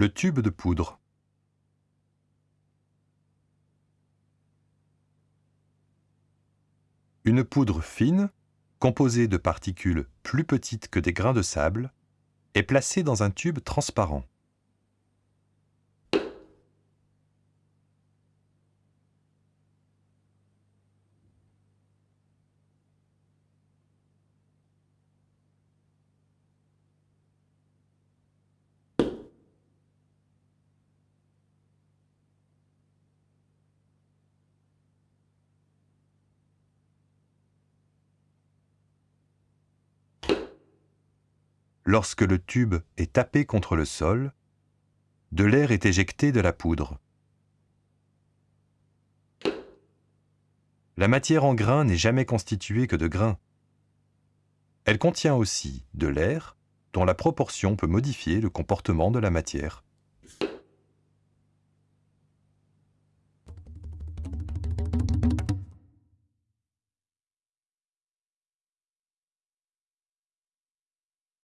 Le tube de poudre. Une poudre fine, composée de particules plus petites que des grains de sable, est placée dans un tube transparent. Lorsque le tube est tapé contre le sol, de l'air est éjecté de la poudre. La matière en grain n'est jamais constituée que de grains. Elle contient aussi de l'air dont la proportion peut modifier le comportement de la matière.